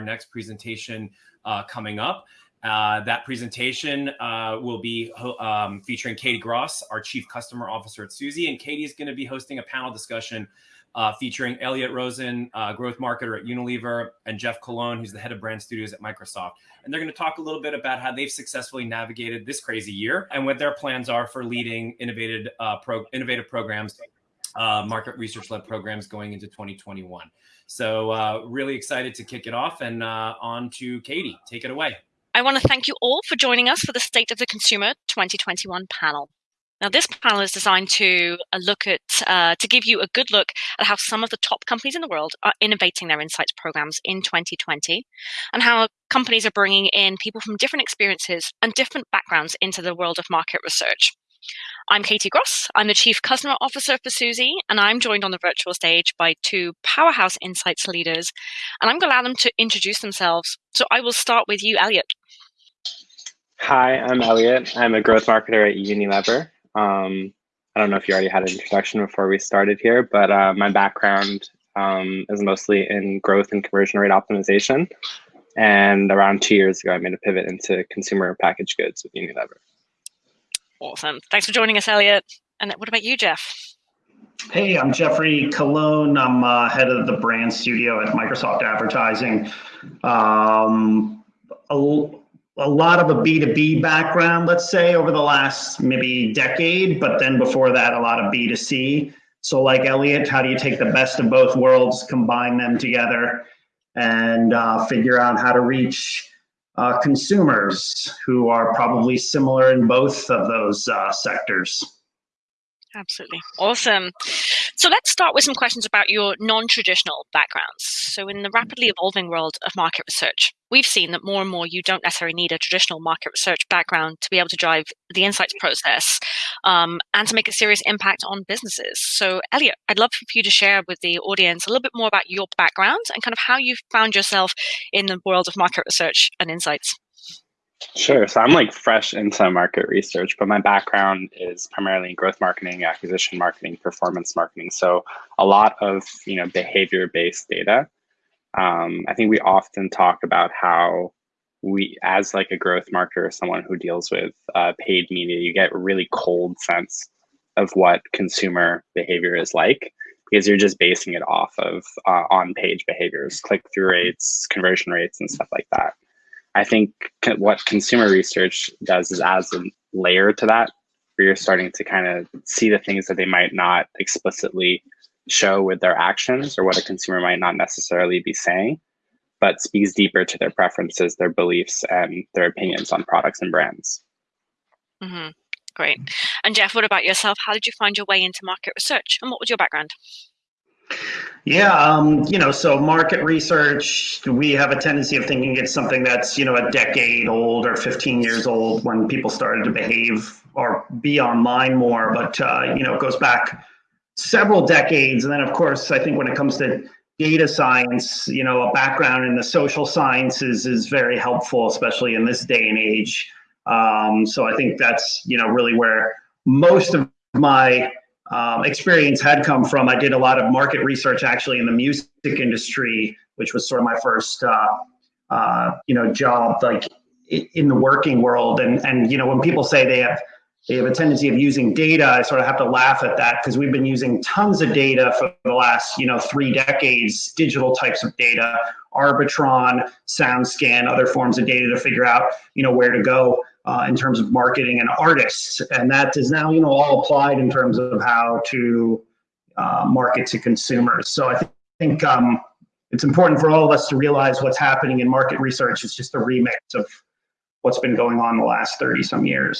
next presentation uh, coming up. Uh, that presentation uh, will be um, featuring Katie Gross, our Chief Customer Officer at Suzy, and Katie is going to be hosting a panel discussion uh, featuring Elliot Rosen, uh, growth marketer at Unilever, and Jeff Colon, who's the head of brand studios at Microsoft. And they're going to talk a little bit about how they've successfully navigated this crazy year and what their plans are for leading innovative, uh, pro- innovative programs, uh, market research-led programs going into 2021. So uh, really excited to kick it off and uh, on to Katie. Take it away. I want to thank you all for joining us for the State of the Consumer 2021 panel. Now, this panel is designed to uh, look at, uh, to give you a good look at how some of the top companies in the world are innovating their insights programs in 2020 and how companies are bringing in people from different experiences and different backgrounds into the world of market research. I'm Katie Gross. I'm the Chief Customer Officer for Suzy, and I'm joined on the virtual stage by two powerhouse insights leaders. And I'm going to allow them to introduce themselves. So I will start with you, Elliot. Hi, I'm Elliot. I'm a growth marketer at Unilever. Um, I don't know if you already had an introduction before we started here, but uh, my background um, is mostly in growth and conversion rate optimization. And around two years ago, I made a pivot into consumer packaged goods with Unilever. Awesome. Thanks for joining us, Elliot. And what about you, Jeff? Hey, I'm Jeffrey Colon. I'm uh, head of the brand studio at Microsoft Advertising. Um, a, a lot of a B2B background, let's say, over the last maybe decade, but then before that, a lot of B2C. So, like Elliot, how do you take the best of both worlds, combine them together, and uh, figure out how to reach uh, consumers who are probably similar in both of those uh, sectors? Absolutely. Awesome. So let's start with some questions about your non traditional backgrounds. So, in the rapidly evolving world of market research, we've seen that more and more you don't necessarily need a traditional market research background to be able to drive the insights process um, and to make a serious impact on businesses. So, Elliot, I'd love for you to share with the audience a little bit more about your background and kind of how you found yourself in the world of market research and insights. Sure. So I'm like fresh into market research, but my background is primarily in growth marketing, acquisition marketing, performance marketing. So a lot of you know behavior-based data. Um, I think we often talk about how we, as like a growth marketer, or someone who deals with uh, paid media, you get a really cold sense of what consumer behavior is like because you're just basing it off of uh, on-page behaviors, click-through rates, conversion rates, and stuff like that. I think what consumer research does is adds a layer to that, where you're starting to kind of see the things that they might not explicitly show with their actions or what a consumer might not necessarily be saying, but speaks deeper to their preferences, their beliefs, and their opinions on products and brands. Mm-hmm. Great. And Jeff, what about yourself? How did you find your way into market research and what was your background? Yeah, um, you know, so market research, we have a tendency of thinking it's something that's, you know, a decade old or 15 years old when people started to behave or be online more. But, uh, you know, it goes back several decades. And then, of course, I think when it comes to data science, you know, a background in the social sciences is very helpful, especially in this day and age. Um, so I think that's, you know, really where most of my um, experience had come from. I did a lot of market research actually in the music industry, which was sort of my first, uh, uh, you know, job like in the working world. And and you know, when people say they have they have a tendency of using data, I sort of have to laugh at that because we've been using tons of data for the last you know three decades, digital types of data, Arbitron, SoundScan, other forms of data to figure out you know where to go uh, in terms of marketing and artists. And that is now, you know, all applied in terms of how to uh, market to consumers. So I th think um, it's important for all of us to realize what's happening in market research is just a remix of what's been going on the last 30 some years.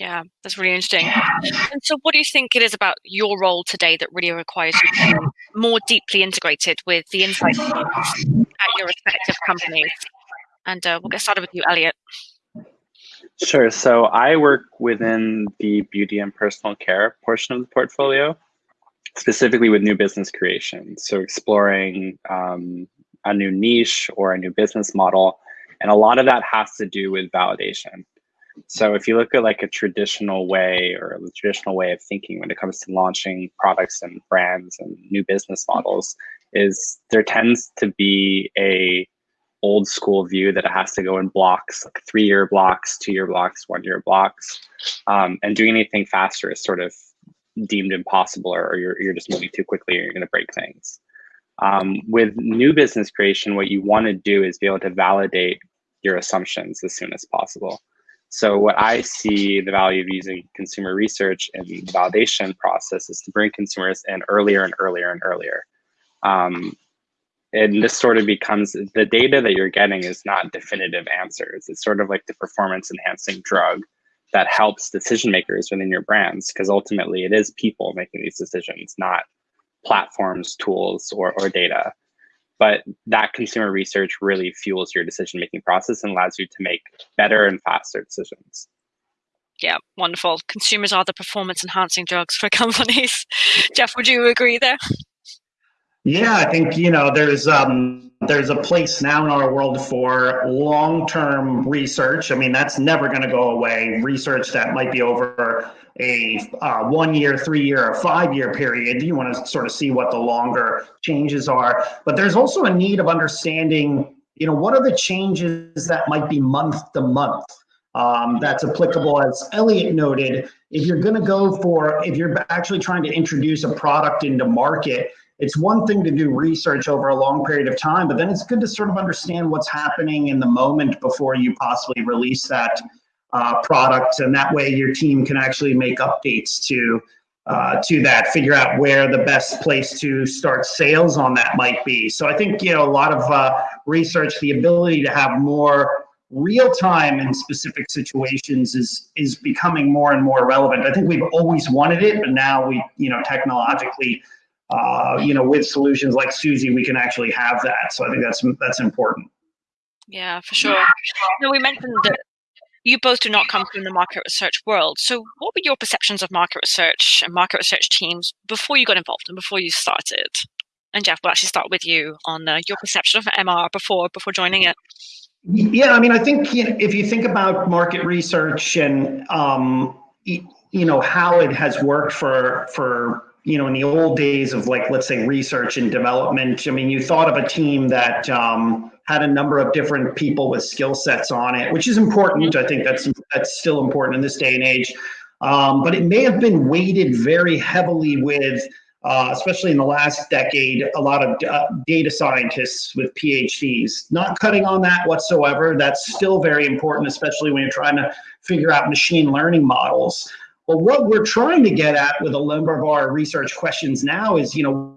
Yeah, that's really interesting. And so, what do you think it is about your role today that really requires you to be more deeply integrated with the insights at your respective companies? And uh, we'll get started with you, Elliot. Sure. So I work within the beauty and personal care portion of the portfolio, specifically with new business creation. So exploring um, a new niche or a new business model. And a lot of that has to do with validation. So if you look at like a traditional way or a traditional way of thinking when it comes to launching products and brands and new business models, is there tends to be a old school view that it has to go in blocks, like three year blocks, two year blocks, one year blocks. Um, and doing anything faster is sort of deemed impossible or, you're, you're just moving too quickly or you're going to break things. Um, with new business creation, what you want to do is be able to validate your assumptions as soon as possible. So what I see the value of using consumer research and the validation process is to bring consumers in earlier and earlier and earlier. Um, and this sort of becomes the data that you're getting is not definitive answers. It's sort of like the performance enhancing drug that helps decision makers within your brands because ultimately it is people making these decisions, not platforms, tools, or, or data. But that consumer research really fuels your decision making process and allows you to make better and faster decisions. Yeah, wonderful. Consumers are the performance enhancing drugs for companies. Jeff, would you agree there? Yeah, I think you know there's um, there's a place now in our world for long-term research. I mean, that's never going to go away. Research that might be over a uh, one-year, three-year, or five-year period. You want to sort of see what the longer changes are, but there's also a need of understanding. You know, what are the changes that might be month to month? Um, that's applicable, as Elliot noted. If you're going to go for, if you're actually trying to introduce a product into market it's one thing to do research over a long period of time, but then it's good to sort of understand what's happening in the moment before you possibly release that uh, product, and that way your team can actually make updates to uh, to that, figure out where the best place to start sales on that might be. So I think you know a lot of uh, research, the ability to have more real time in specific situations is is becoming more and more relevant. I think we've always wanted it, but now we you know technologically uh, you know, with solutions like Suzy, we can actually have that. So I think that's that's important. Yeah, for sure. We mentioned that you both do not come from the market research world. So what were your perceptions of market research and market research teams before you got involved and before you started? And Jeff, we'll actually start with you on uh, your perception of MR before before joining it. Yeah, I mean, I think you know, if you think about market research and um, you know how it has worked for for you know, in the old days of like, let's say research and development, I mean, you thought of a team that um, had a number of different people with skill sets on it, which is important. I think that's that's still important in this day and age. Um, but it may have been weighted very heavily with, uh, especially in the last decade, a lot of uh, data scientists with PhDs. Not cutting on that whatsoever. That's still very important, especially when you're trying to figure out machine learning models. But what we're trying to get at with a number of our research questions now is, you know,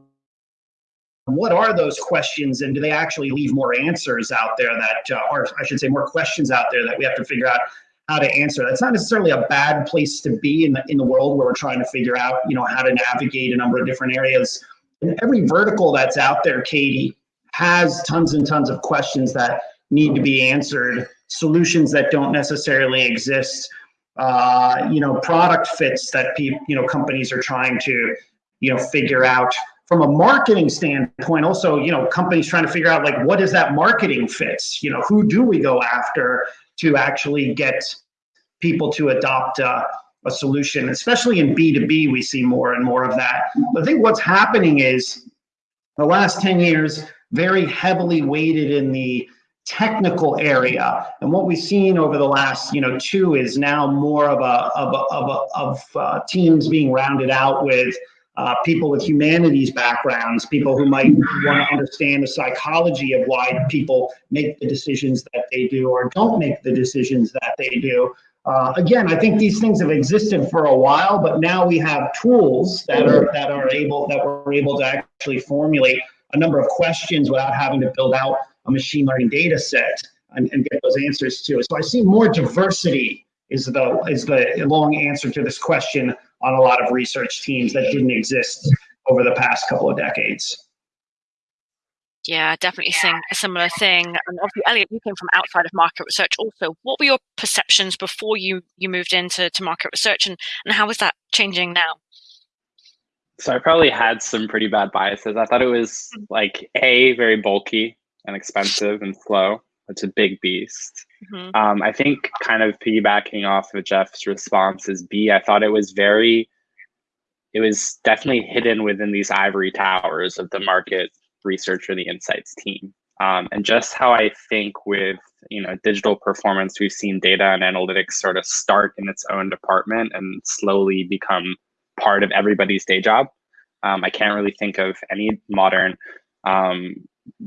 what are those questions and do they actually leave more answers out there that uh, or i should say more questions out there that we have to figure out how to answer? That's not necessarily a bad place to be in the in the world where we're trying to figure out you know how to navigate a number of different areas. And every vertical that's out there katie has tons and tons of questions that need to be answered solutions that don't necessarily exist uh, you know, product fits that people, you know, companies are trying to, you know, figure out from a marketing standpoint. Also, you know, companies trying to figure out like what is that marketing fits? You know, who do we go after to actually get people to adopt uh, a solution? Especially in B two B, we see more and more of that. But I think what's happening is the last ten years very heavily weighted in the technical area. And what we've seen over the last, you know, two is now more of a of a, of, a, of uh, teams being rounded out with uh, people with humanities backgrounds, people who might want to understand the psychology of why people make the decisions that they do or don't make the decisions that they do. Uh, again, I think these things have existed for a while, but now we have tools that are that are able that we're able to actually formulate a number of questions without having to build out a machine learning data set and, and get those answers to. So I see more diversity is the is the long answer to this question on a lot of research teams that didn't exist over the past couple of decades. Yeah, definitely seeing a similar thing. And obviously, Elliot, you came from outside of market research also. What were your perceptions before you you moved into to market research and, and how is that changing now? So I probably had some pretty bad biases. I thought it was mm-hmm. like A, very bulky and expensive and slow. It's a big beast. Mm-hmm. Um, I think kind of piggybacking off of Jeff's response is B. I thought it was very, it was definitely hidden within these ivory towers of the market research or the insights team. Um, and just how I think with you know digital performance, we've seen data and analytics sort of start in its own department and slowly become part of everybody's day job. Um, I can't really think of any modern um,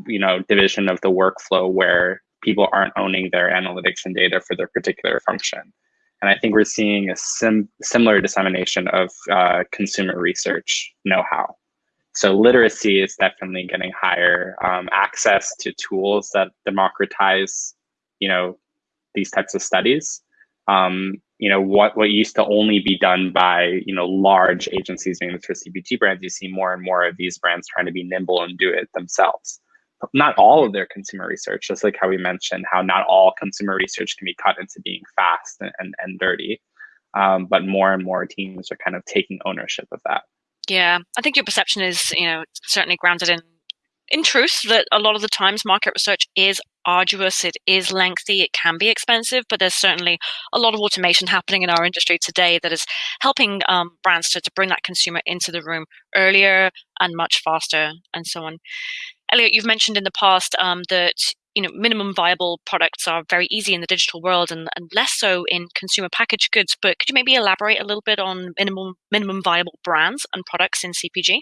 you know division of the workflow where people aren't owning their analytics and data for their particular function. And I think we're seeing a sim- similar dissemination of uh, consumer research know-how. So literacy is definitely getting higher. Um, access to tools that democratize, you know, these types of studies. Um, you know, what what used to only be done by you know large agencies doing this for CPG brands, you see more and more of these brands trying to be nimble and do it themselves. Not all of their consumer research, just like how we mentioned, how not all consumer research can be cut into being fast and, and, and dirty. Um, but more and more teams are kind of taking ownership of that. Yeah, I think your perception is, you know, certainly grounded in in truth that a lot of the times market research is arduous, it is lengthy, it can be expensive, but there's certainly a lot of automation happening in our industry today that is helping um, brands to, to bring that consumer into the room earlier and much faster and so on. Elliot, you've mentioned in the past um, that you know minimum viable products are very easy in the digital world and, and less so in consumer packaged goods but could you maybe elaborate a little bit on minimum minimum viable brands and products in cpg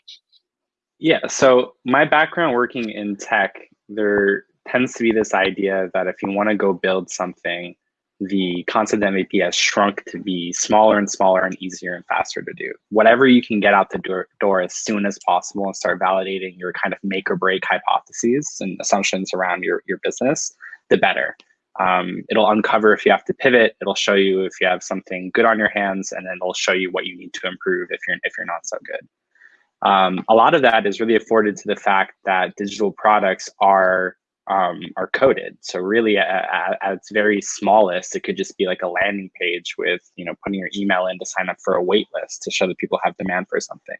yeah so my background working in tech there tends to be this idea that if you want to go build something the concept MVP has shrunk to be smaller and smaller and easier and faster to do. Whatever you can get out the door, door as soon as possible and start validating your kind of make or break hypotheses and assumptions around your, your business, the better. Um, it'll uncover if you have to pivot. It'll show you if you have something good on your hands, and then it'll show you what you need to improve if you're if you're not so good. Um, a lot of that is really afforded to the fact that digital products are um, are coded. So really, at, at, its very smallest, it could just be like a landing page with you know putting your email in to sign up for a wait list to show that people have demand for something.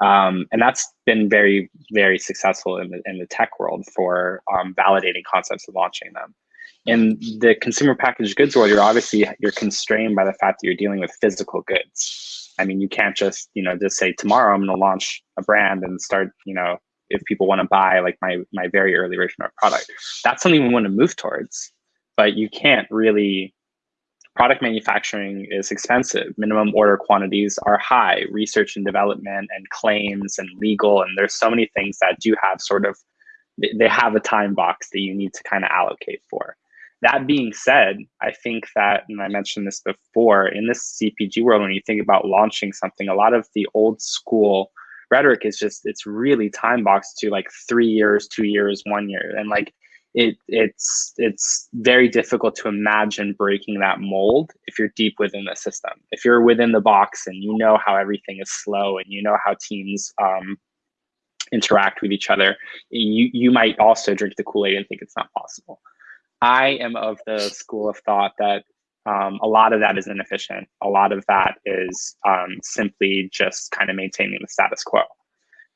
Um, and that's been very very successful in the in the tech world for um, validating concepts and launching them. In the consumer packaged goods world, you're obviously you're constrained by the fact that you're dealing with physical goods. I mean, you can't just you know just say tomorrow I'm going to launch a brand and start you know if people want to buy like my my very early version of product. That's something we want to move towards but you can't really product manufacturing is expensive. Minimum order quantities are high. Research and development and claims and legal and there's so many things that do have sort of they have a time box that you need to kind of allocate for. That being said i think that and i mentioned this before in this cpg world when you think about launching something a lot of the old school rhetoric is just it's really time boxed to like three years, two years, one year, and like it it's it's very difficult to imagine breaking that mold if you're deep within the system. If you're within the box and you know how everything is slow and you know how teams um, interact with each other, you you might also drink the Kool Aid and think it's not possible. I am of the school of thought that um, a lot of that is inefficient. A lot of that is um, simply just kind of maintaining the status quo.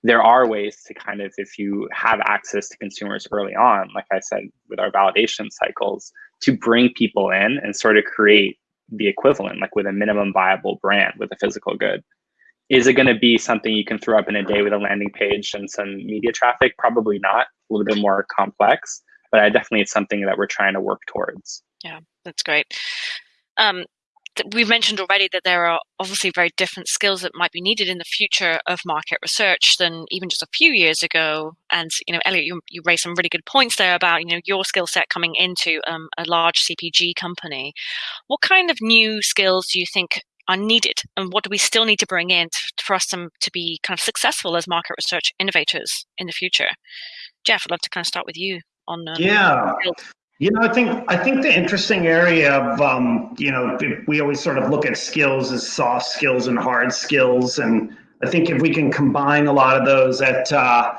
There are ways to kind of, if you have access to consumers early on, like I said, with our validation cycles, to bring people in and sort of create the equivalent, like with a minimum viable brand with a physical good. Is it going to be something you can throw up in a day with a landing page and some media traffic? Probably not. A little bit more complex, but I definitely it's something that we're trying to work towards. Yeah, that's great. Um, we've mentioned already that there are obviously very different skills that might be needed in the future of market research than even just a few years ago. And you know, Elliot, you, you raised some really good points there about you know your skill set coming into um, a large CPG company. What kind of new skills do you think are needed, and what do we still need to bring in to, for us to, to be kind of successful as market research innovators in the future? Jeff, I'd love to kind of start with you on. Um, yeah. You know, I think I think the interesting area of um, you know we always sort of look at skills as soft skills and hard skills, and I think if we can combine a lot of those, that uh,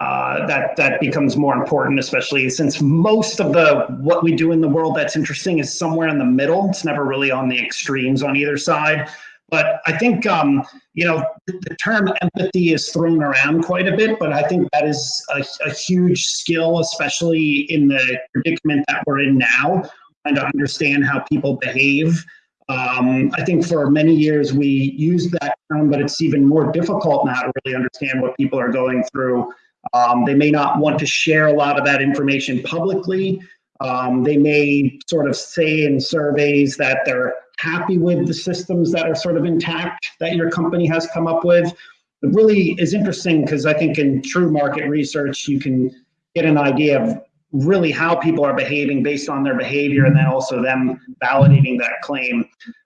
uh, that that becomes more important, especially since most of the what we do in the world that's interesting is somewhere in the middle. It's never really on the extremes on either side. But I think, um, you know, the term empathy is thrown around quite a bit, but I think that is a, a huge skill, especially in the predicament that we're in now, and to understand how people behave. Um, I think for many years we used that term, but it's even more difficult now to really understand what people are going through Um, they may not want to share a lot of that information publicly. Um, they may sort of say in surveys that they're happy with the systems that are sort of intact that your company has come up with. It really is interesting because I think in true market research, you can get an idea of really how people are behaving based on their behavior and then also them validating that claim.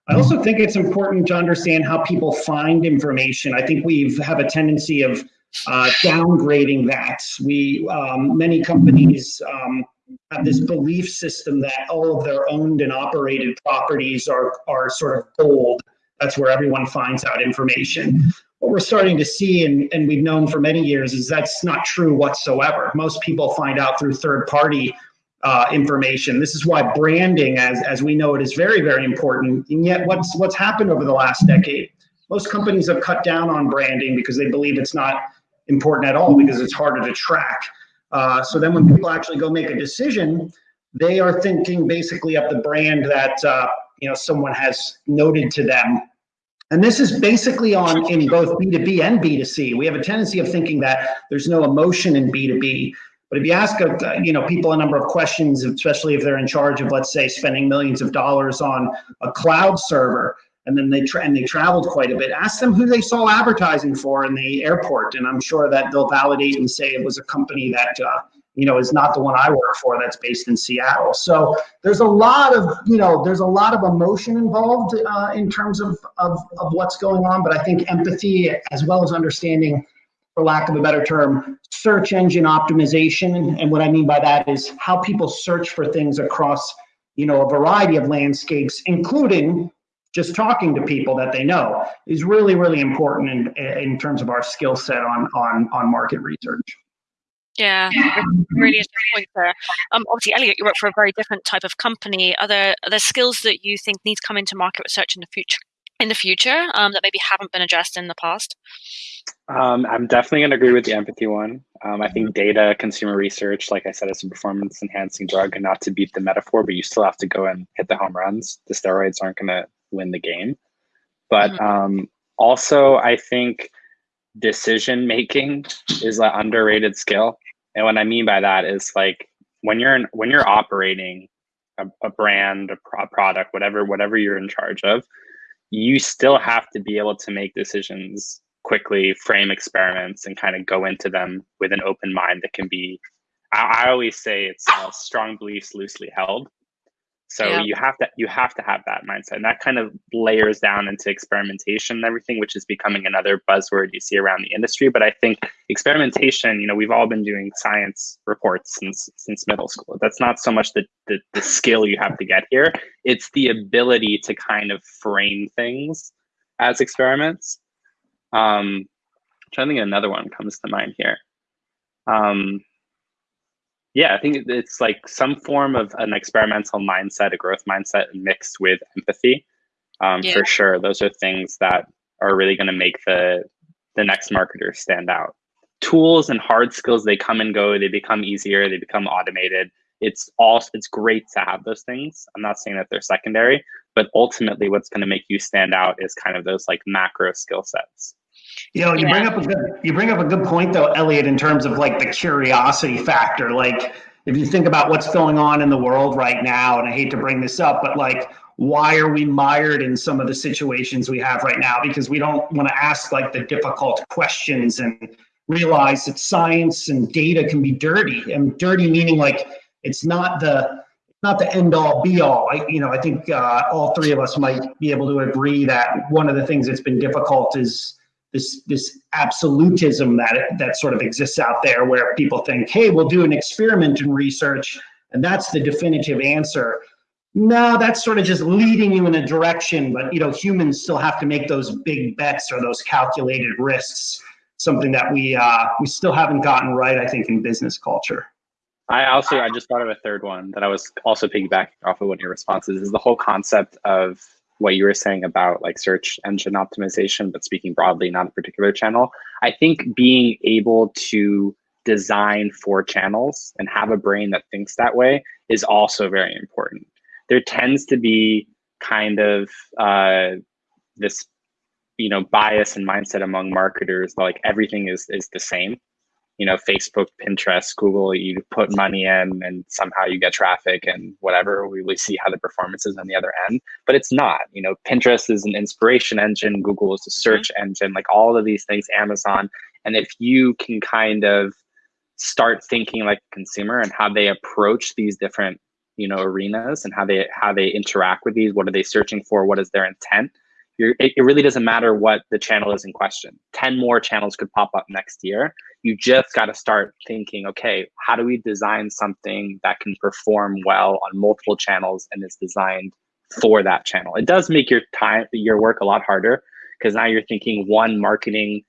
I also think it's important to understand how people find information. I think we have a tendency of uh, downgrading that. We um, many companies um, have this belief system that all of their owned and operated properties are are sort of gold. That's where everyone finds out information. What we're starting to see, and, and we've known for many years, is that's not true whatsoever. Most people find out through third party uh, information. This is why branding, as, as we know it, is very, very important. And yet what's, what's happened over the last decade, most companies have cut down on branding because they believe it's not important at all because it's harder to track. Uh, so then when people actually go make a decision, they are thinking basically of the brand that uh, you know someone has noted to them. And this is basically on in both B2B and B2C. We have a tendency of thinking that there's no emotion in B2B. But if you ask a, uh, you know people a number of questions, especially if they're in charge of, let's say, spending millions of dollars on a cloud server, and then they tra- and they traveled quite a bit. Ask them who they saw advertising for in the airport, and I'm sure that they'll validate and say it was a company that uh, you know is not the one I work for that's based in Seattle. So there's a lot of you know there's a lot of emotion involved uh, in terms of, of of what's going on, but I think empathy as well as understanding. For lack of a better term, search engine optimization. And what I mean by that is how people search for things across, you know, a variety of landscapes, including just talking to people that they know is really really important in in terms of our skill set on on on market research yeah, really interesting point there. Um, obviously, Elliot, you work for a very different type of company. Are there, are there skills that you think need to come into market research in the future? In the future, um, that maybe haven't been addressed in the past. Um, I'm definitely going to agree with the empathy one. Um, I think data, consumer research, like I said, is a performance enhancing drug, and not to beat the metaphor, but you still have to go and hit the home runs. The steroids aren't going to win the game. But mm-hmm. um, also, I think decision making is an underrated skill. And what I mean by that is like when you're in, when you're operating a, a brand, a pro- product, whatever whatever you're in charge of, you still have to be able to make decisions quickly, frame experiments, and kind of go into them with an open mind that can be. I, I always say it's uh, strong beliefs loosely held. So yeah. you have to you have to have that mindset, and that kind of layers down into experimentation and everything, which is becoming another buzzword you see around the industry. But I think experimentation, you know, we've all been doing science reports since since middle school. That's not so much the the, the skill you have to get here; it's the ability to kind of frame things as experiments. Um, I'm trying to think another one comes to mind here. Um, yeah, I think it's like some form of an experimental mindset, a growth mindset mixed with empathy. Um, yeah. For sure, those are things that are really going to make the the next marketer stand out. Tools and hard skills they come and go. They become easier. They become automated. It's all it's great to have those things. I'm not saying that they're secondary, but ultimately, what's going to make you stand out is kind of those like macro skill sets. You know, you yeah. bring up a good you bring up a good point though, Elliot, in terms of like the curiosity factor. Like if you think about what's going on in the world right now, and I hate to bring this up, but like why are we mired in some of the situations we have right now? Because we don't want to ask like the difficult questions and realize that science and data can be dirty. And dirty meaning like it's not the not the end all be all. I, you know, I think uh, all three of us might be able to agree that one of the things that's been difficult is this this absolutism that that sort of exists out there where people think hey we'll do an experiment in research and that's the definitive answer. No that's sort of just leading you in a direction but you know humans still have to make those big bets or those calculated risks something that we uh, we still haven't gotten right i think in business culture. I also i just thought of a third one that i was also piggybacking off of one of your responses is the whole concept of what you were saying about like search engine optimization, but speaking broadly, not a particular channel. I think being able to design for channels and have a brain that thinks that way is also very important. There tends to be kind of uh, this, you know, bias and mindset among marketers like everything is is the same. You know, Facebook, Pinterest, Google, you put money in and somehow you get traffic and whatever. We, we see how the performance is on the other end, but it's not. You know, Pinterest is an inspiration engine, Google is a search mm-hmm. engine, like all of these things, Amazon. And if you can kind of start thinking like a consumer and how they approach these different, you know, arenas and how they how they interact with these, what are they searching for, what is their intent? It, it really doesn't matter what the channel is in question. 10 more channels could pop up next year. You just got to start thinking okay how do we design something that can perform well on multiple channels and is designed for that channel? It does make your time your work a lot harder because now you're thinking one marketing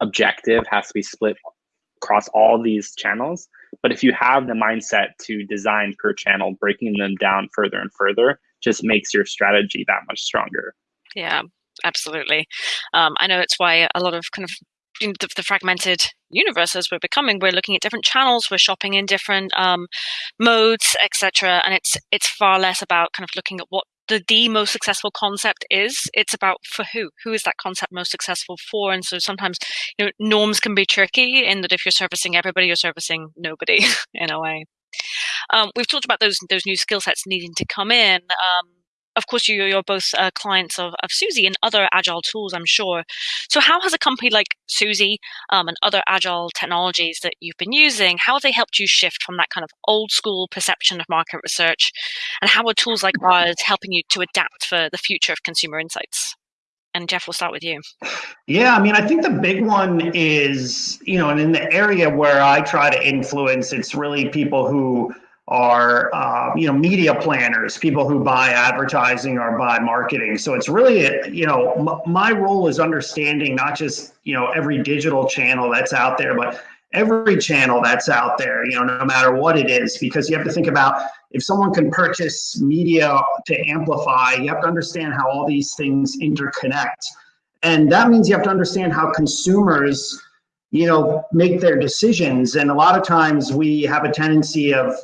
objective has to be split across all these channels. But if you have the mindset to design per channel breaking them down further and further just makes your strategy that much stronger yeah absolutely. Um, i know it's why a lot of kind of the, the, fragmented universe as we're becoming we're looking at different channels we're shopping in different um, modes etc and it's it's far less about kind of looking at what the the most successful concept is. It's about for who? Who is that concept most successful for? And so sometimes you know norms can be tricky in that if you're servicing everybody you're servicing nobody in a way. Um, we've talked about those those new skill sets needing to come in. Um, of course, you, you're both uh, clients of, of Suzy and other agile tools, I'm sure. So, how has a company like Suzy um, and other agile technologies that you've been using, how have they helped you shift from that kind of old school perception of market research? And how are tools like ours helping you to adapt for the future of consumer insights? And Jeff, we'll start with you. Yeah, I mean, I think the big one is, you know, and in the area where I try to influence, it's really people who are uh, you know media planners people who buy advertising or buy marketing. So it's really you know my role is understanding not just you know every digital channel that's out there but every channel that's out there you know no matter what it is because you have to think about if someone can purchase media to amplify you have to understand how all these things interconnect. And that means you have to understand how consumers you know make their decisions. And a lot of times we have a tendency of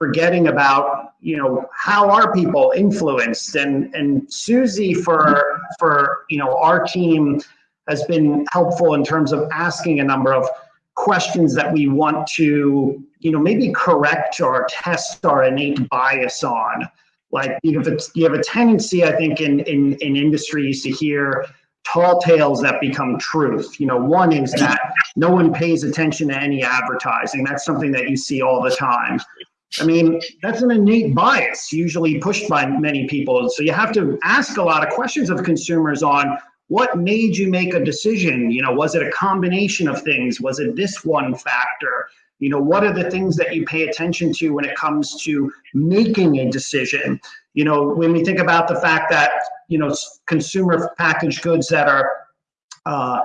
forgetting about you know how are people influenced? And and Suzy for for you know our team has been helpful in terms of asking a number of questions that we want to you know maybe correct or test our innate bias on. Like you have a, you have a tendency i think in in in industries to hear tall tales that become truth. You know one is that no one pays attention to any advertising. That's something that you see all the time I mean, that's an innate bias, usually pushed by many people. So you have to ask a lot of questions of consumers on what made you make a decision. You know, was it a combination of things? Was it this one factor? You know, what are the things that you pay attention to when it comes to making a decision? You know, when we think about the fact that, you know, consumer packaged goods that are, uh,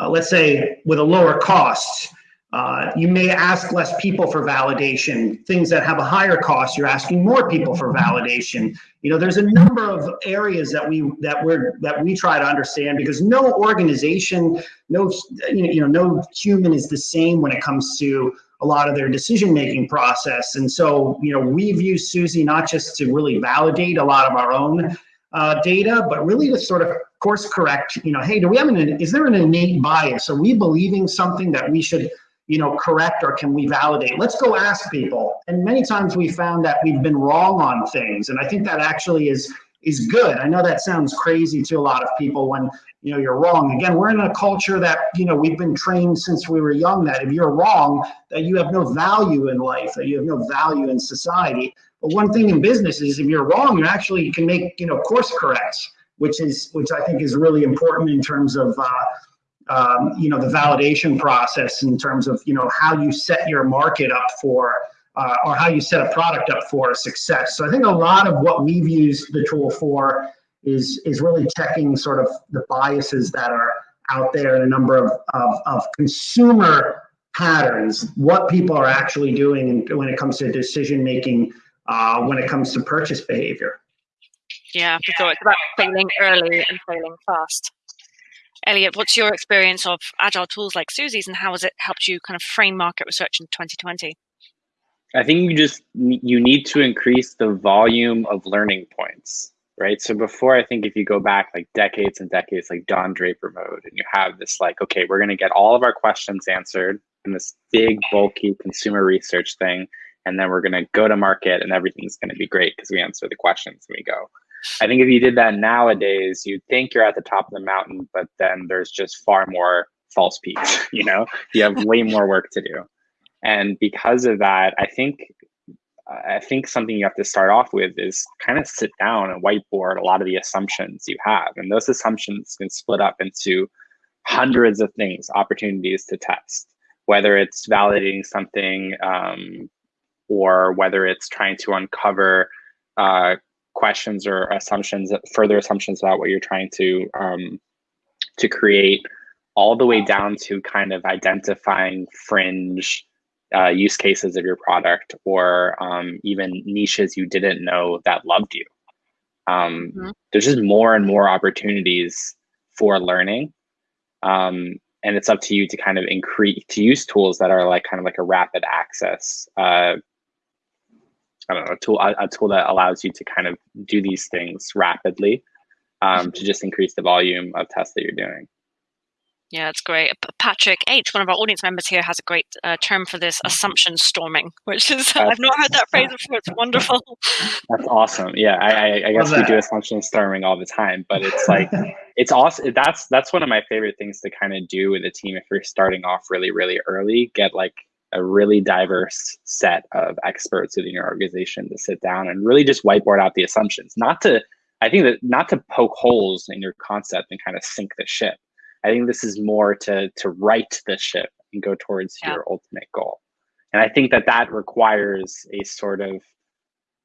uh, let's say, with a lower cost, uh, you may ask less people for validation. Things that have a higher cost, you're asking more people for validation. You know, there's a number of areas that we that we're that we try to understand because no organization, no you know, no human is the same when it comes to a lot of their decision making process. And so, you know, we've used Suzy not just to really validate a lot of our own uh, data, but really to sort of course correct. You know, hey, do we have an is there an innate bias? Are we believing something that we should you know, correct or can we validate? Let's go ask people. And many times we found that we've been wrong on things. And I think that actually is is good. I know that sounds crazy to a lot of people when you know you're wrong. Again, we're in a culture that you know we've been trained since we were young that if you're wrong, that you have no value in life, that you have no value in society. But one thing in business is if you're wrong, you actually can make you know course corrects, which is which I think is really important in terms of uh, um, you know the validation process in terms of you know how you set your market up for uh, or how you set a product up for success. So I think a lot of what we've used the tool for is is really checking sort of the biases that are out there in a number of, of, of consumer patterns, what people are actually doing when it comes to decision making, uh, when it comes to purchase behavior. Yeah, for sure. It's about failing early and failing fast. Elliot, what's your experience of agile tools like Suzy's and how has it helped you kind of frame market research in 2020? I think you just you need to increase the volume of learning points, right? So before I think if you go back like decades and decades like Don Draper mode and you have this like okay, we're going to get all of our questions answered in this big, bulky consumer research thing, and then we're going to go to market and everything's going to be great because we answer the questions and we go. I think if you did that nowadays, you'd think you're at the top of the mountain, but then there's just far more false peaks. You know, you have way more work to do, and because of that, I think I think something you have to start off with is kind of sit down and whiteboard a lot of the assumptions you have, and those assumptions can split up into hundreds of things, opportunities to test, whether it's validating something um, or whether it's trying to uncover uh, questions or assumptions, further assumptions about what you're trying to um, to create, all the way down to kind of identifying fringe uh, use cases of your product or um, even niches you didn't know that loved you. Um, mm-hmm. There's just more and more opportunities for learning. Um, and it's up to you to kind of increase to use tools that are like kind of like a rapid access uh, I don't know, a tool, a, a, tool that allows you to kind of do these things rapidly um, to just increase the volume of tests that you're doing. Yeah, that's great. Patrick H, one of our audience members here, has a great uh, term for this assumption storming, which is, I've not heard that phrase before. It's wonderful. That's awesome. Yeah, I, I, I guess we do assumption storming all the time, but it's like, it's awesome. That's, that's one of my favorite things to kind of do with a team if you're starting off really, really early, get like a really diverse set of experts within your organization to sit down and really just whiteboard out the assumptions. Not to, I think that not to poke holes in your concept and kind of sink the ship. I think this is more to to right the ship and go towards yeah. your ultimate goal. And I think that that requires a sort of,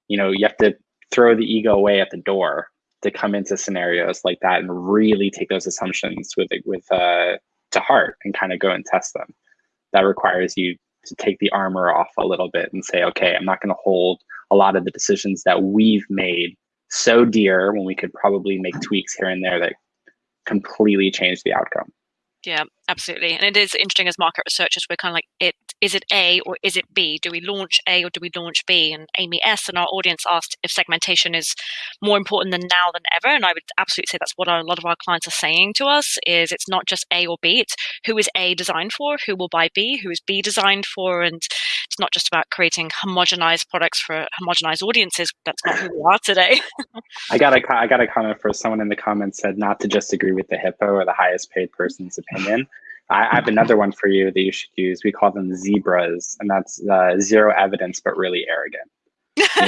you know, you have to throw the ego away at the door to come into scenarios like that and really take those assumptions with with uh, to heart and kind of go and test them. That requires you to take the armor off a little bit and say, okay, I'm not going to hold a lot of the decisions that we've made so dear when we could probably make tweaks here and there that completely change the outcome. Yeah, absolutely. And it is interesting as market researchers, we're kind of like, it is it A or is it B? Do we launch A or do we launch B? And Amy S. and our audience asked if segmentation is more important than now than ever. And I would absolutely say that's what a lot of our clients are saying to us is it's not just A or B, it's who is A designed for, who will buy B, who is B designed for. And it's not just about creating homogenized products for homogenized audiences. That's not who we are today. I got a, I got a comment for someone in the comments said not to just agree with the hippo or the highest paid person's opinion. I, I have another one for you that you should use. We call them zebras, and that's uh, zero evidence but really arrogant.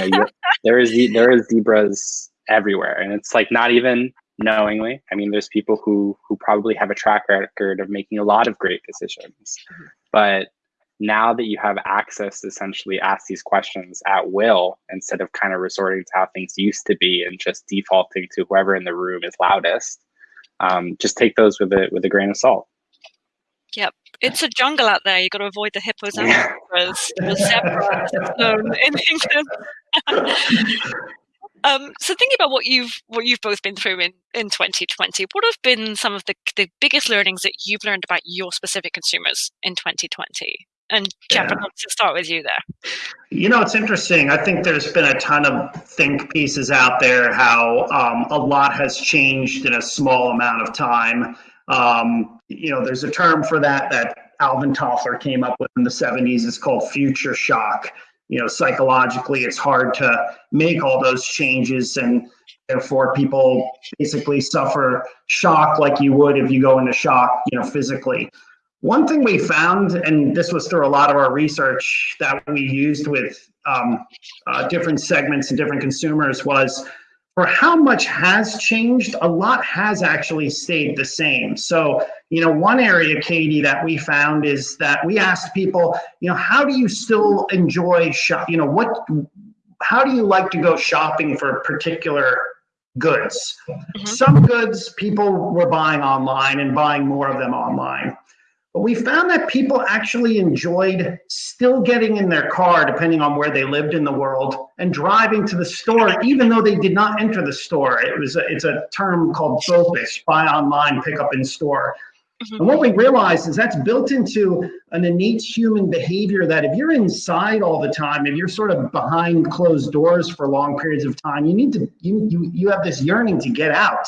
You know, there is there is zebras everywhere, and it's like not even knowingly. I mean, there's people who who probably have a track record of making a lot of great decisions, but now that you have access to essentially ask these questions at will instead of kind of resorting to how things used to be and just defaulting to whoever in the room is loudest, um, just take those with a with a grain of salt. Yep. It's a jungle out there. You've got to avoid the hippos and zebras. The zebra known in England. um, so thinking about what you've what you've both been through in, in 2020, what have been some of the, the biggest learnings that you've learned about your specific consumers in 2020? And Jeff, yeah. To start with you there. You know, it's interesting. I think there's been a ton of think pieces out there how um, a lot has changed in a small amount of time. Um, you know, there's a term for that that Alvin Toffler came up with in the 70s. It's called future shock. You know, psychologically, it's hard to make all those changes, and therefore, people basically suffer shock like you would if you go into shock, you know, physically. One thing we found, and this was through a lot of our research that we used with um, uh, different segments and different consumers, was for how much has changed, a lot has actually stayed the same. So, you know, one area, Katie, that we found is that we asked people, you know, how do you still enjoy shop? You know, what, how do you like to go shopping for particular goods? Mm-hmm. Some goods people were buying online and buying more of them online. But we found that people actually enjoyed still getting in their car, depending on where they lived in the world, and driving to the store, even though they did not enter the store. It was a, it's a term called BOPIS, buy online, pick up in store. Mm-hmm. And what we realized is that's built into an innate human behavior that if you're inside all the time, if you're sort of behind closed doors for long periods of time, you need to you you, you have this yearning to get out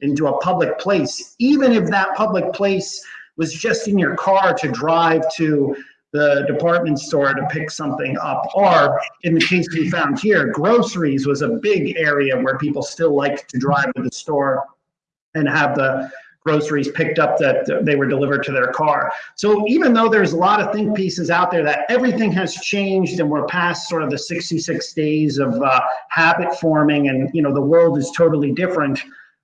into a public place, even if that public place was just in your car to drive to the department store to pick something up. Or in the case we found here, groceries was a big area where people still like to drive to the store and have the groceries picked up that they were delivered to their car. So even though there's a lot of think pieces out there that everything has changed and we're past sort of the 66 days of uh, habit forming and you know the world is totally different,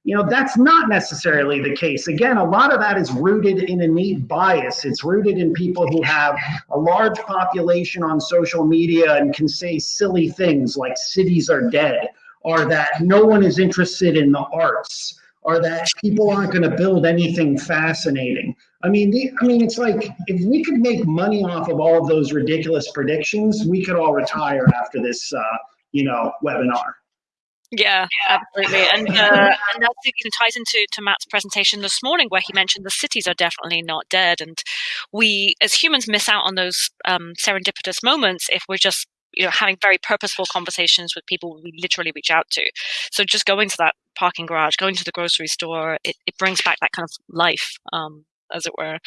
you know that's not necessarily the case. Again, a lot of that is rooted in a innate bias. It's rooted in people who have a large population on social media and can say silly things like cities are dead or that no one is interested in the arts or that people aren't going to build anything fascinating. I mean, the, I mean, it's like if we could make money off of all of those ridiculous predictions, we could all retire after this, uh, you know, webinar. Yeah, absolutely, and uh, and that ties into to Matt's presentation this morning, where he mentioned the cities are definitely not dead, and we as humans miss out on those um, serendipitous moments if we're just you know having very purposeful conversations with people we literally reach out to. So just going to that parking garage going to the grocery store it, it brings back that kind of life um, as it were.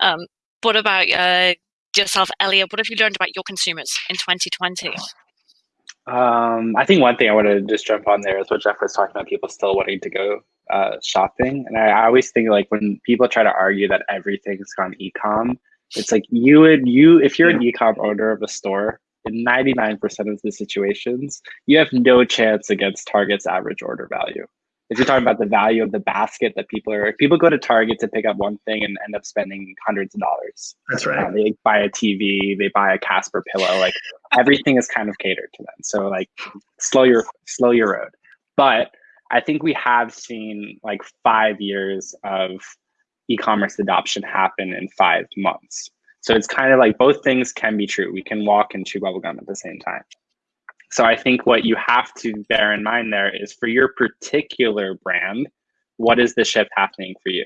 Um, what about uh, yourself elliot? What have you learned about your consumers in 2020 um, I think one thing I want to just jump on there is what Jeff was talking about, people still wanting to go uh, shopping. And I, I, always think like when people try to argue that everything's gone e-com, it's like you would, you, if you're an e-com owner of a store, in 99% of the situations, you have no chance against Target's average order value. If you're talking about the value of the basket that people are, people go to Target to pick up one thing and end up spending hundreds of dollars. That's right. Uh, they buy a TV, they buy a Casper pillow, like everything is kind of catered to them. So like slow your slow your road. But I think we have seen like five years of e-commerce adoption happen in five months. So it's kind of like both things can be true. We can walk and chew bubblegum at the same time. So I think what you have to bear in mind there is for your particular brand, what is the shift happening for you?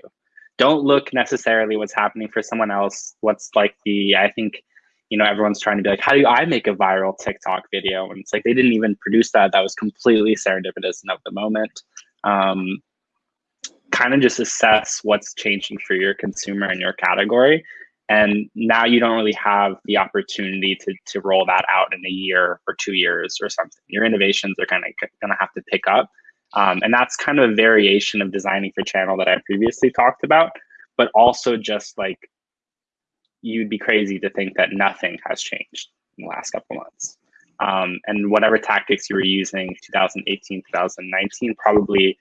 Don't look necessarily what's happening for someone else. What's like the, I think, you know, everyone's trying to be like, how do I make a viral TikTok video? And it's like, they didn't even produce that. That was completely serendipitous and of the moment. Um, kind of just assess what's changing for your consumer and your category and now you don't really have the opportunity to, to roll that out in a year or two years or something. Your innovations are kind of going to have to pick up. Um, and that's kind of a variation of designing for channel that i previously talked about but also just like you'd be crazy to think that nothing has changed in the last couple months. Um, and whatever tactics you were using 2018 2019 probably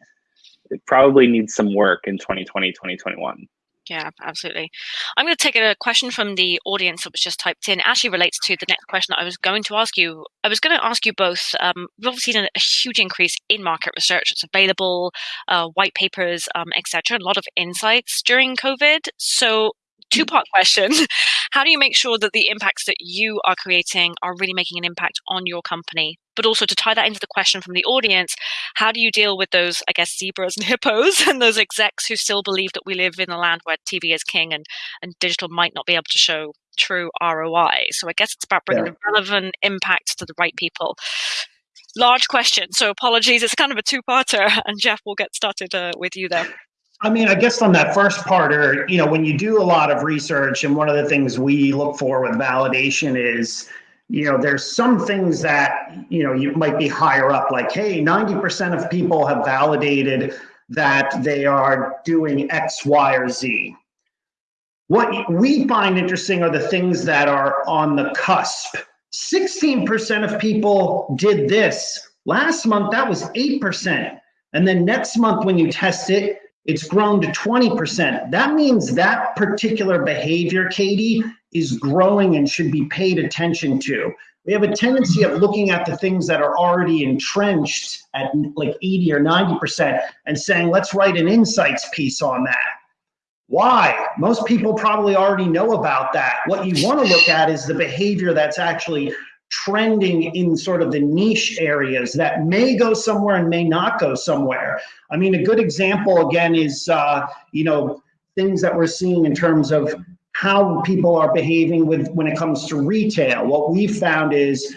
probably needs some work in 2020 2021 yeah, absolutely. I'm going to take a question from the audience that was just typed in. Actually relates to the next question that I was going to ask you. I was going to ask you both. Um, we've obviously seen a, huge increase in market research. It's available, uh, white papers, um, etc. A lot of insights during COVID. So two part question. How do you make sure that the impacts that you are creating are really making an impact on your company? But also to tie that into the question from the audience, how do you deal with those, I guess, zebras and hippos and those execs who still believe that we live in a land where TV is king and, and digital might not be able to show true ROI? So I guess it's about bringing yeah. relevant impact to the right people large question. So apologies. It's kind of a two-parter, and Jeff, we'll get started uh, with you there. I mean, I guess on that first part, or you know, when you do a lot of research, and one of the things we look for with validation is, you know, there's some things that you know you might be higher up, like, hey, 90% of people have validated that they are doing X, Y, or Z. What we find interesting are the things that are on the cusp. 16% of people did this. Last month, that was 8%. And then next month, when you test it, it's grown to 20%. That means that particular behavior, Katie, is growing and should be paid attention to. We have a tendency of looking at the things that are already entrenched at like 80 or 90% and saying, let's write an insights piece on that. Why? Most people probably already know about that. What you want to look at is the behavior that's actually trending in sort of the niche areas that may go somewhere and may not go somewhere. I mean, a good example again is, uh, you know, things that we're seeing in terms of how people are behaving with when it comes to retail. What we've found is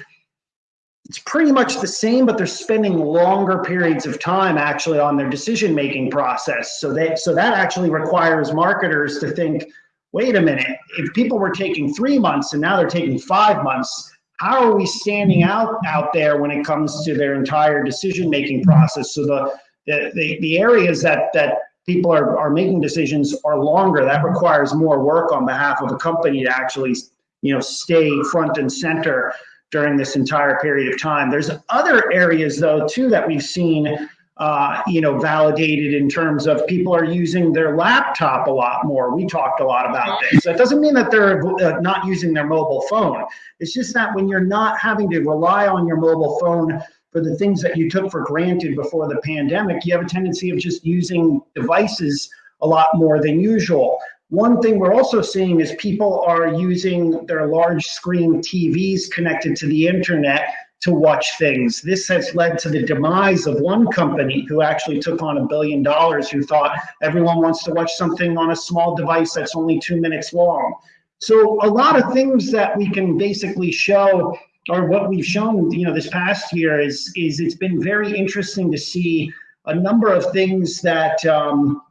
it's pretty much the same, but they're spending longer periods of time actually on their decision making process. So that so that actually requires marketers to think, wait a minute, if people were taking three months and now they're taking five months, how are we standing out out there when it comes to their entire decision making process? So the the, the, the areas that that people are, are making decisions are longer. That requires more work on behalf of a company to actually, you know, stay front and center during this entire period of time. There's other areas though too that we've seen uh, you know, validated in terms of people are using their laptop a lot more. We talked a lot about this. That doesn't mean that they're uh, not using their mobile phone. It's just that when you're not having to rely on your mobile phone for the things that you took for granted before the pandemic, you have a tendency of just using devices a lot more than usual. One thing we're also seeing is people are using their large screen TVs connected to the internet to watch things. This has led to the demise of one company who actually took on a billion dollars who thought everyone wants to watch something on a small device that's only two minutes long. So a lot of things that we can basically show or what we've shown, you know, this past year is is it's been very interesting to see a number of things that um,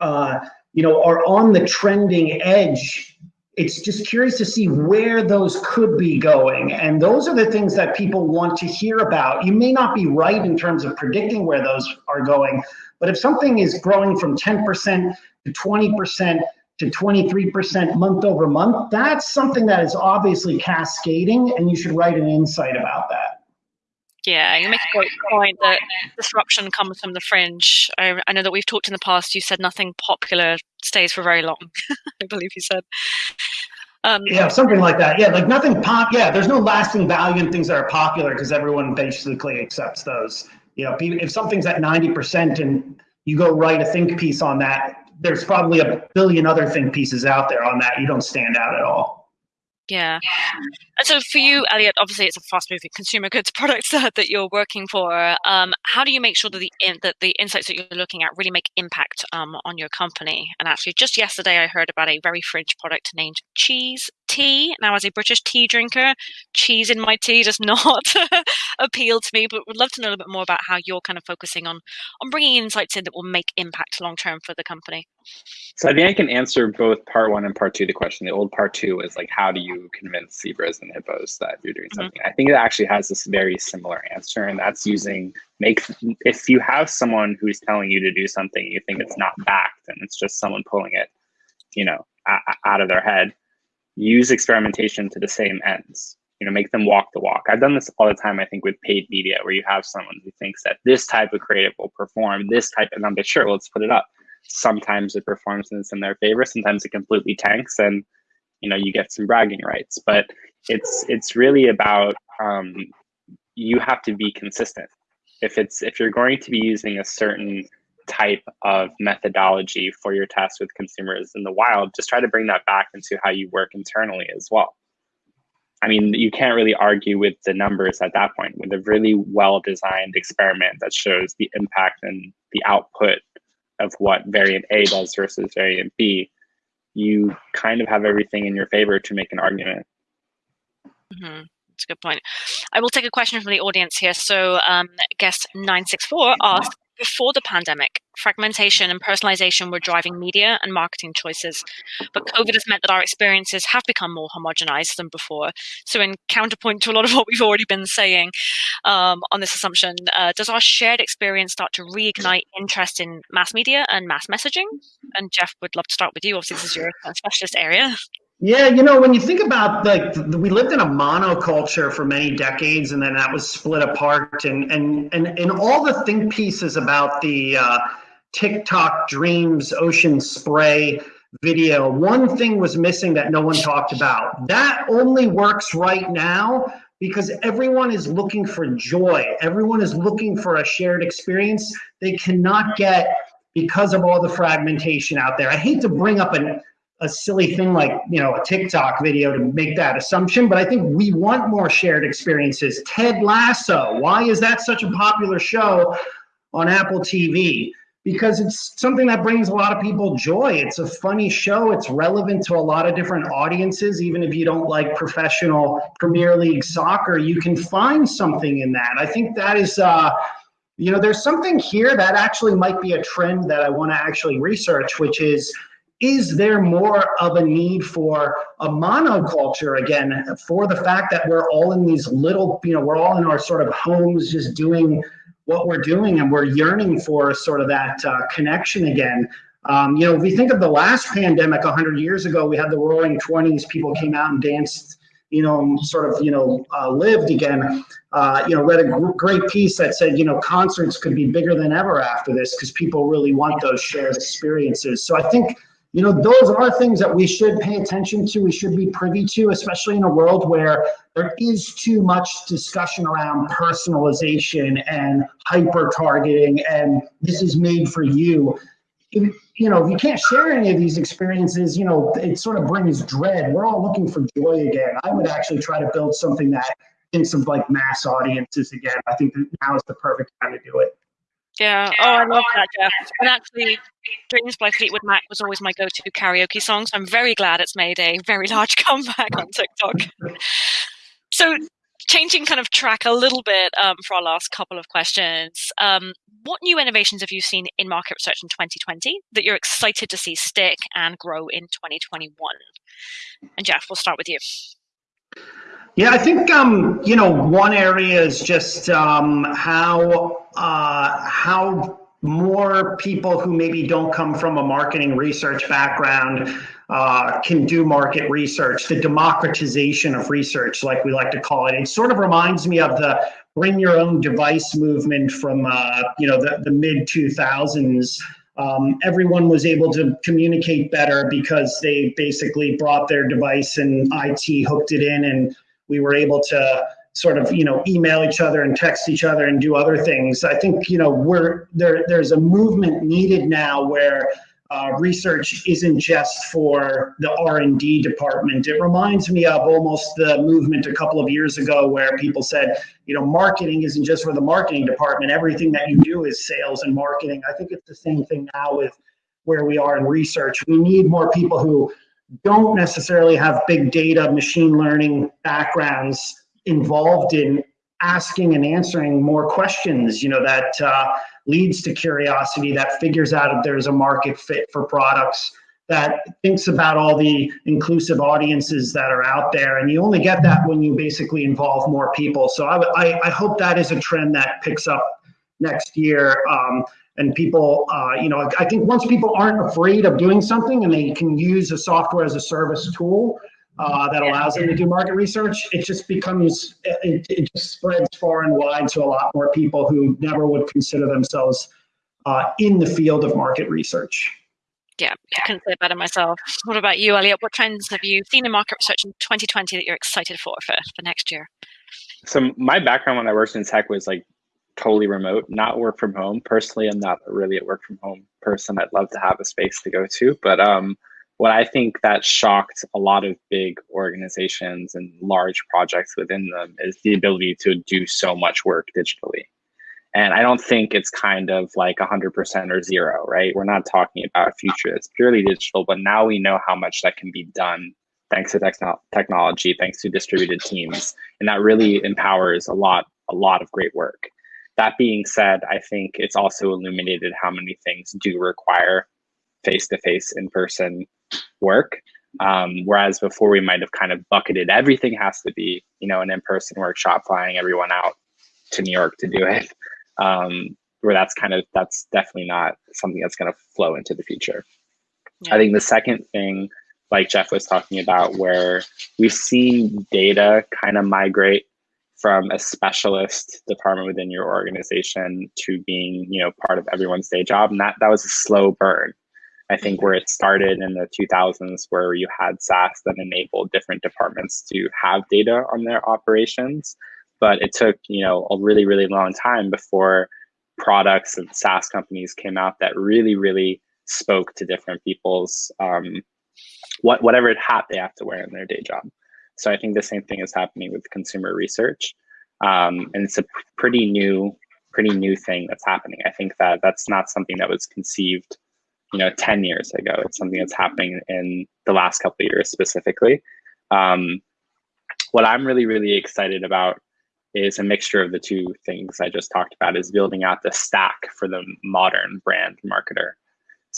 uh, you know are on the trending edge. It's just curious to see where those could be going, and those are the things that people want to hear about. You may not be right in terms of predicting where those are going, but if something is growing from 10% to 20% to 23% month over month, that's something that is obviously cascading, and you should write an insight about that. Yeah, you make a great point that disruption comes from the fringe. I, I, know that we've talked in the past. You said nothing popular stays for very long. I believe you said. Um, yeah, something like that. Yeah, like nothing pop. Yeah, there's no lasting value in things that are popular because everyone basically accepts those. You know, if something's at 90% and you go write a think piece on that, there's probably a billion other think pieces out there on that. You don't stand out at all. Yeah. And so for you, Elliot, obviously it's a fast moving consumer goods product that you're working for. Um, how do you make sure that the in, that the insights that you're looking at really make impact um, on your company? And actually, just yesterday I heard about a very fringe product named Cheese Tea. Now, as a British tea drinker, cheese in my tea does not appeal to me. But would love to know a little bit more about how you're kind of focusing on on bringing insights in that will make impact long term for the company. So I think I can answer both part one and part two the question. The old part two is like, how do you convince zebras and hippos that you're doing mm-hmm. something? Mm-hmm. I think it actually has this very similar answer, and that's using make. If you have someone who's telling you to do something, you think it's not backed, and it's just someone pulling it, you know, out of their head. Use experimentation to the same ends. You know, make them walk the walk. I've done this all the time. I think with paid media, where you have someone who thinks that this type of creative will perform, this type, and I'm like, sure, let's put it up sometimes it performs and it's in their favor sometimes it completely tanks and you know you get some bragging rights but it's it's really about um, you have to be consistent if it's if you're going to be using a certain type of methodology for your test with consumers in the wild just try to bring that back into how you work internally as well i mean you can't really argue with the numbers at that point with a really well designed experiment that shows the impact and the output of what variant A does versus variant B, you kind of have everything in your favor to make an argument. Mm-hmm. That's a good point. I will take a question from the audience here. So, um, guest 964 asked before the pandemic, fragmentation and personalization were driving media and marketing choices. But COVID has meant that our experiences have become more homogenized than before. So, in counterpoint to a lot of what we've already been saying um, on this assumption, uh, does our shared experience start to reignite interest in mass media and mass messaging? And Jeff, would love to start with you. Obviously, this is your specialist area. Yeah, you know, when you think about like we lived in a monoculture for many decades, and then that was split apart, and and and and all the think pieces about the uh, TikTok dreams, ocean spray video. One thing was missing that no one talked about. That only works right now because everyone is looking for joy. Everyone is looking for a shared experience they cannot get because of all the fragmentation out there. I hate to bring up an a silly thing like you know a TikTok video to make that assumption, but I think we want more shared experiences. Ted Lasso, why is that such a popular show on Apple TV? because it's something that brings a lot of people joy. It's a funny show. It's relevant to a lot of different audiences. Even if you don't like professional Premier League soccer, you can find something in that. I think that is, uh, you know, there's something here that actually might be a trend that I want to actually research, which is is there more of a need for a monoculture again for the fact that we're all in these little you know we're all in our sort of homes just doing what we're doing and we're yearning for sort of that uh, connection again? Um, you know if we think of the last pandemic 100 years ago we had the roaring 20s people came out and danced you know sort of you know uh, lived again. Uh, you know read a great piece that said you know concerts could be bigger than ever after this because people really want those shared experiences. So i think you know, those are things that we should pay attention to, we should be privy to, especially in a world where there is too much discussion around personalization and hyper targeting and this is made for you. If, you know, if you can't share any of these experiences, you know, it sort of brings dread. We're all looking for joy again. I would actually try to build something that thinks of like mass audiences again. I think that now is the perfect time to do it. Yeah. Oh, I love that, Jeff. And actually, Dreams by Fleetwood Mac was always my go to karaoke song. So I'm very glad it's made a very large comeback on TikTok. so, changing kind of track a little bit um, for our last couple of questions. Um, what new innovations have you seen in market research in 2020 that you're excited to see stick and grow in 2021? And Jeff, we'll start with you. Yeah, I think um, you know one area is just um, how uh, how more people who maybe don't come from a marketing research background uh, can do market research, the democratization of research, like we like to call it. It sort of reminds me of the bring your own device movement from uh, you know the, the mid 2000s. Um, everyone was able to communicate better because they basically brought their device and IT hooked it in and we were able to sort of you know email each other and text each other and do other things. I think you know we're there there's a movement needed now where uh, research isn't just for the r&d department. It reminds me of almost the movement a couple of years ago where people said you know marketing isn't just for the marketing department. Everything that you do is sales and marketing. I think it's the same thing now with where we are in research. We need more people who don't necessarily have big data, machine learning backgrounds involved in asking and answering more questions, you know, that uh, leads to curiosity, that figures out if there's a market fit for products, that thinks about all the inclusive audiences that are out there. And you only get that when you basically involve more people. So I, I, I hope that is a trend that picks up next year. Um, and people, uh, you know, I think once people aren't afraid of doing something and they can use a software as a service tool uh, that allows them to do market research, it just becomes, it, it just spreads far and wide to a lot more people who never would consider themselves uh, in the field of market research. Yeah, I couldn't say it better myself. What about you, Elliot? What trends have you seen in market research in 2020 that you're excited for for, for next year? So my background when I worked in tech was like totally remote, not work from home. Personally, I'm not really a work from home person. I'd love to have a space to go to. But um, what I think that shocked a lot of big organizations and large projects within them is the ability to do so much work digitally. And I don't think it's kind of like 100% or zero, right? We're not talking about a future that's purely digital, but now we know how much that can be done thanks to techno- technology, thanks to distributed teams. And that really empowers a lot, a lot of great work. That being said, I think it's also illuminated how many things do require face to face, in person work. Um, whereas before we might have kind of bucketed everything has to be, you know, an in person workshop, flying everyone out to New York to do it. Um, where that's kind of that's definitely not something that's going to flow into the future. Yeah. I think the second thing, like Jeff was talking about, where we've seen data kind of migrate from a specialist department within your organization to being you know part of everyone's day job and that that was a slow burn. I think where it started in the 2000s where you had saas that enabled different departments to have data on their operations but it took you know a really really long time before products and saas companies came out that really really spoke to different people's um, what whatever hat they have to wear in their day job so I think the same thing is happening with consumer research. Um, and it's a pretty new pretty new thing that's happening. I think that that's not something that was conceived, you know, 10 years ago. It's something that's happening in the last couple of years specifically. Um, what I'm really, really excited about is a mixture of the two things I just talked about is building out the stack for the modern brand marketer.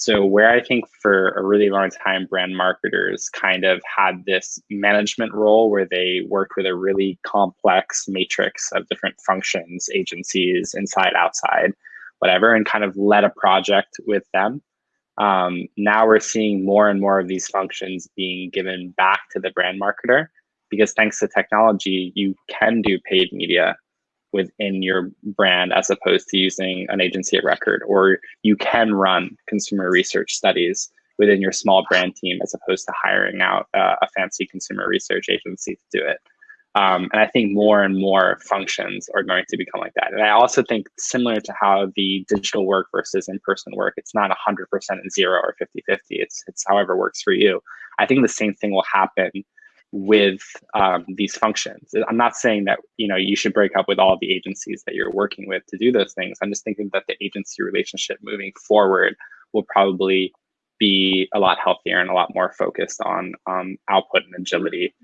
So where I think for a really long time, brand marketers kind of had this management role where they worked with a really complex matrix of different functions, agencies, inside, outside, whatever, and kind of led a project with them. Um, now we're seeing more and more of these functions being given back to the brand marketer because thanks to technology, you can do paid media within your brand as opposed to using an agency of record, or you can run consumer research studies within your small brand team as opposed to hiring out uh, a fancy consumer research agency to do it. Um, and I think more and more functions are going to become like that. And I also think similar to how the digital work versus in-person work, it's not 100% zero or 50-50. It's, it's however works for you. I think the same thing will happen with um, these functions. I'm not saying that you know you should break up with all the agencies that you're working with to do those things. I'm just thinking that the agency relationship moving forward will probably be a lot healthier and a lot more focused on um, output and agility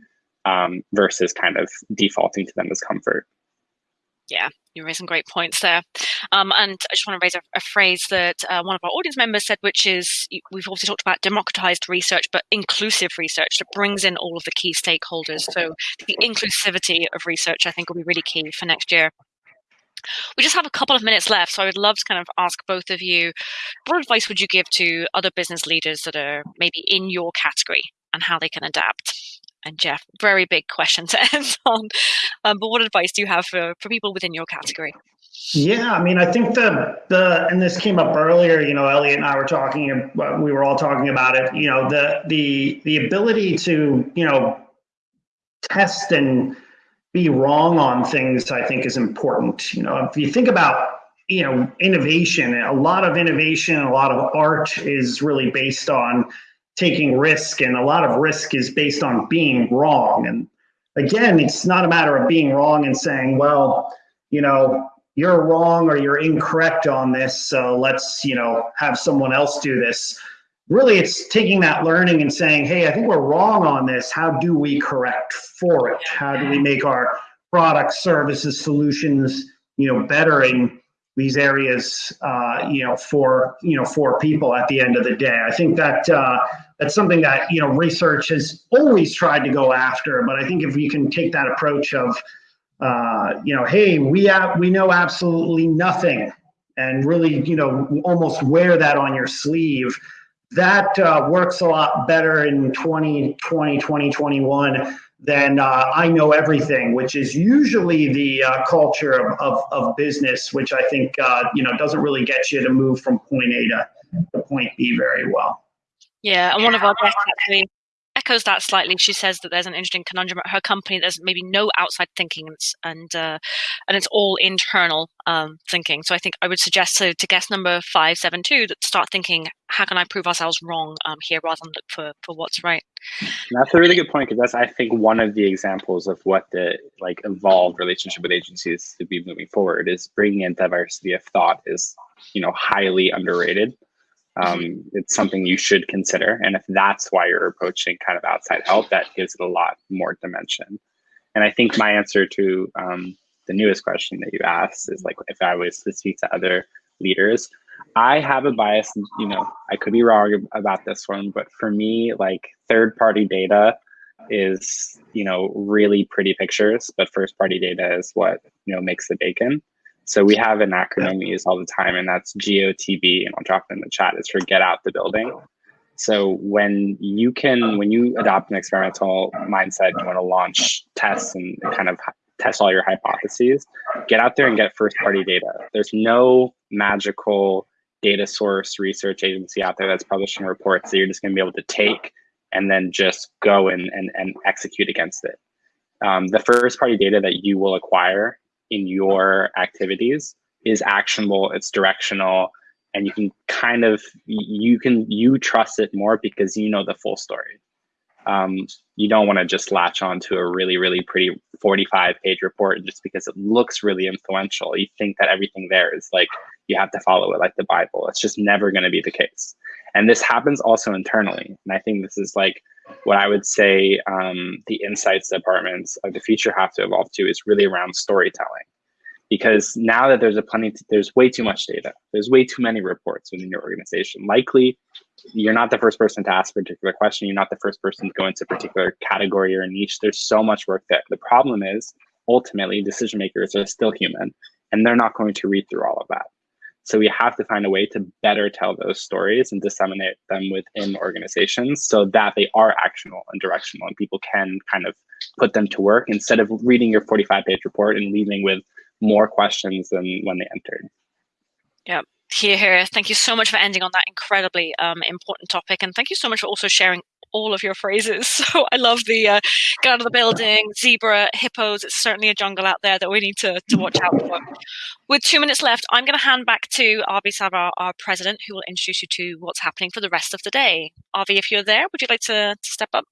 um, versus kind of defaulting to them as comfort. Yeah, you raised some great points there. Um, and I just want to raise a, a phrase that uh, one of our audience members said, which is we've also talked about democratized research, but inclusive research that brings in all of the key stakeholders. So the inclusivity of research, I think, will be really key for next year. We just have a couple of minutes left, so I would love to kind of ask both of you what advice would you give to other business leaders that are maybe in your category and how they can adapt? And Jeff, very big question to end on. Um, but what advice do you have for, for people within your category? Yeah, I mean, I think the the and this came up earlier. You know, Elliot and I were talking. We were all talking about it. You know, the the the ability to you know test and be wrong on things. I think is important. You know, if you think about you know innovation, a lot of innovation, a lot of art is really based on taking risk and a lot of risk is based on being wrong. And again it's not a matter of being wrong and saying well you know you're wrong or you're incorrect on this so let's you know have someone else do this. Really it's taking that learning and saying hey i think we're wrong on this. How do we correct for it? How do we make our products services solutions you know better in these areas uh, you know for you know for people at the end of the day? I think that uh, that's something that you know research has always tried to go after. But I think if you can take that approach of uh, you know, hey, we we know absolutely nothing, and really you know almost wear that on your sleeve. That uh, works a lot better in 2020, 2021 than uh, I know everything, which is usually the uh, culture of, of, of, business, which I think uh, you know doesn't really get you to move from point A to, to point B very well. Yeah, and one of our guests actually echoes that slightly. She says that there's an interesting conundrum at her company. There's maybe no outside thinking, and uh, and it's all internal um, thinking. So I think I would suggest to, to guest number five seven two that start thinking, how can I prove ourselves wrong um, here, rather than look for for what's right. That's a really good point because that's I think one of the examples of what the like evolved relationship with agencies to be moving forward is bringing in diversity of thought is you know highly underrated um, it's something you should consider. And if that's why you're approaching kind of outside help, that gives it a lot more dimension. And I think my answer to um, the newest question that you asked is like, if I was to speak to other leaders, I have a bias, you know, I could be wrong about this one, but for me, like third party data is, you know, really pretty pictures, but first party data is what, you know, makes the bacon. So we have an acronym we use all the time, and that's GOTB, and I'll drop it in the chat. It's for get out the building. So when you can, when you adopt an experimental mindset, you want to launch tests and kind of test all your hypotheses. Get out there and get first party data. There's no magical data source research agency out there that's publishing reports that you're just going to be able to take and then just go and, and, and execute against it. Um, the first party data that you will acquire in your activities is actionable, it's directional, and you can kind of you can you trust it more because you know the full story. um, you don't want to just latch on to a really, really pretty 45 page report just because it looks really influential. You think that everything there is like, you have to follow it like the Bible. It's just never going to be the case. And this happens also internally. And I think this is like what I would say um, the insights departments of the future have to evolve to is really around storytelling. Because now that there's a plenty there's way too much data. There's way too many reports within your organization. Likely you're not the first person to ask a particular question. You're not the first person to go into a particular category or niche. There's so much work there. The problem is ultimately decision makers are still human and they're not going to read through all of that so we have to find a way to better tell those stories and disseminate them within organizations so that they are actionable and directional and people can kind of put them to work instead of reading your 45 page report and leaving with more questions than when they entered. Yeah, here, here. Thank you so much for ending on that incredibly um, important topic, and thank you so much for also sharing all of your phrases. So I love the uh, get out of the building, zebra, hippos. It's certainly a jungle out there that we need to, to watch out for. With two minutes left, I'm going to hand back to Avi Savar, our president, who will introduce you to what's happening for the rest of the day. Avi, if you're there, would you like to, to step up?